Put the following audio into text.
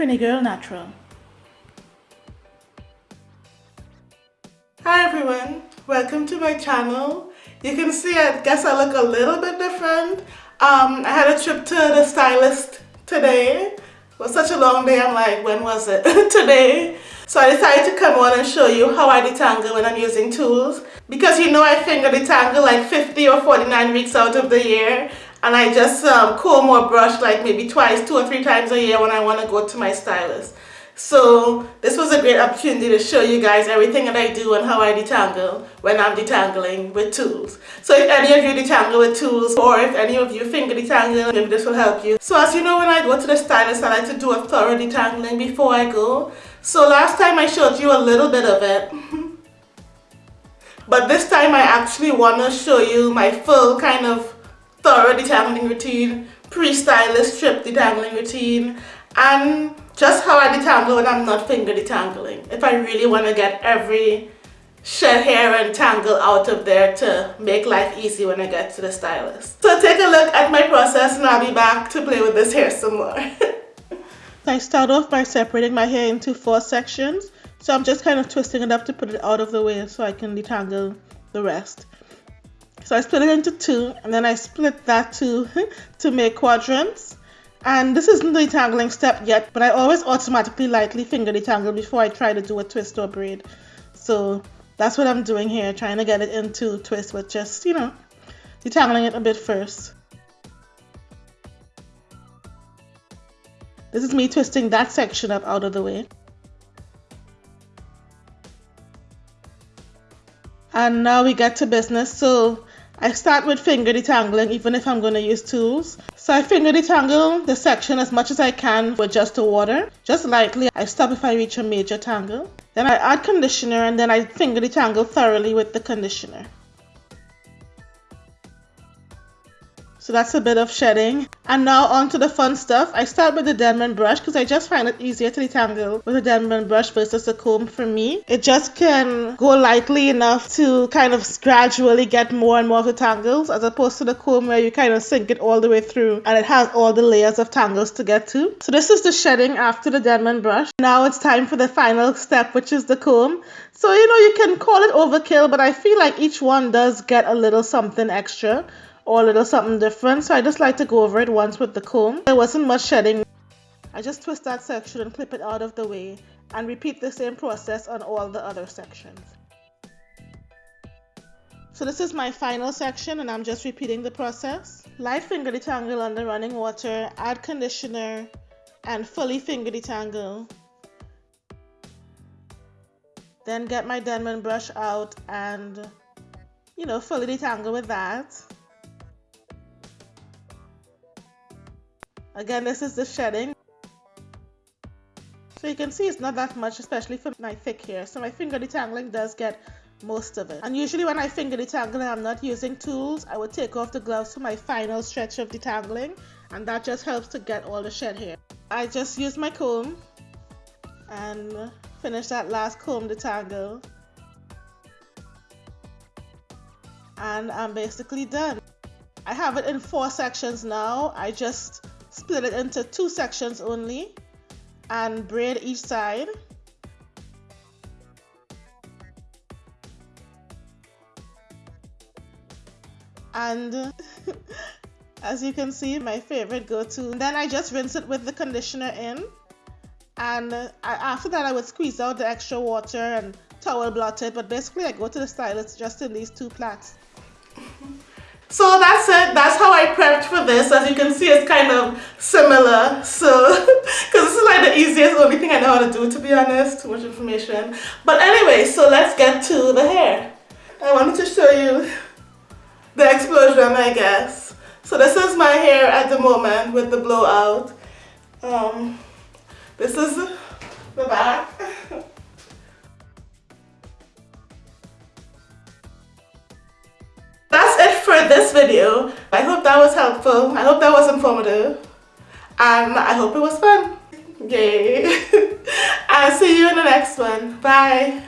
Trini Girl Natural. Hi everyone, welcome to my channel. You can see I guess I look a little bit different. Um, I had a trip to the stylist today. It was such a long day, I'm like, when was it? today. So I decided to come on and show you how I detangle when I'm using tools. Because you know I finger detangle like 50 or 49 weeks out of the year and I just um, comb or brush like maybe twice, two or three times a year when I want to go to my stylist. So this was a great opportunity to show you guys everything that I do and how I detangle when I'm detangling with tools. So if any of you detangle with tools or if any of you finger detangle, maybe this will help you. So as you know when I go to the stylist I like to do a thorough detangling before I go. So last time I showed you a little bit of it. but this time I actually want to show you my full kind of detangling routine, pre-stylist strip detangling routine, and just how I detangle when I'm not finger detangling. If I really want to get every shed hair and tangle out of there to make life easy when I get to the stylist. So take a look at my process and I'll be back to play with this hair some more. I start off by separating my hair into four sections. So I'm just kind of twisting it up to put it out of the way so I can detangle the rest. So I split it into two and then I split that two to make quadrants. And this isn't the detangling step yet, but I always automatically lightly finger detangle before I try to do a twist or braid. So that's what I'm doing here, trying to get it into twist with just, you know, detangling it a bit first. This is me twisting that section up out of the way. And now we get to business. So I start with finger detangling even if I'm going to use tools. So I finger detangle the section as much as I can with just the water. Just lightly. I stop if I reach a major tangle. Then I add conditioner and then I finger detangle thoroughly with the conditioner. So that's a bit of shedding. And now on to the fun stuff. I start with the Denman brush because I just find it easier to detangle with a Denman brush versus a comb for me. It just can go lightly enough to kind of gradually get more and more of the tangles as opposed to the comb where you kind of sink it all the way through and it has all the layers of tangles to get to. So this is the shedding after the Denman brush. Now it's time for the final step which is the comb. So you know you can call it overkill but I feel like each one does get a little something extra or a little something different. So I just like to go over it once with the comb. There wasn't much shedding. I just twist that section and clip it out of the way and repeat the same process on all the other sections. So this is my final section and I'm just repeating the process. Light finger detangle under running water, add conditioner, and fully finger detangle. Then get my Denman brush out and, you know, fully detangle with that. Again, this is the shedding. So you can see it's not that much, especially for my thick hair. So my finger detangling does get most of it. And usually when I finger detangle I'm not using tools, I would take off the gloves for my final stretch of detangling. And that just helps to get all the shed hair. I just use my comb and finish that last comb detangle. And I'm basically done. I have it in four sections now. I just split it into two sections only and braid each side. And as you can see my favorite go-to. Then I just rinse it with the conditioner in. And uh, after that I would squeeze out the extra water and towel blot it. But basically I go to the stylist just in these two plaits so that's it. That's how I prepped for this. As you can see, it's kind of similar. So, because this is like the easiest, only thing I know how to do, to be honest. Too much information. But anyway, so let's get to the hair. I wanted to show you the explosion, I guess. So this is my hair at the moment with the blowout. Um, this is the back. Video. I hope that was helpful. I hope that was informative. And I hope it was fun. Yay. I'll see you in the next one. Bye.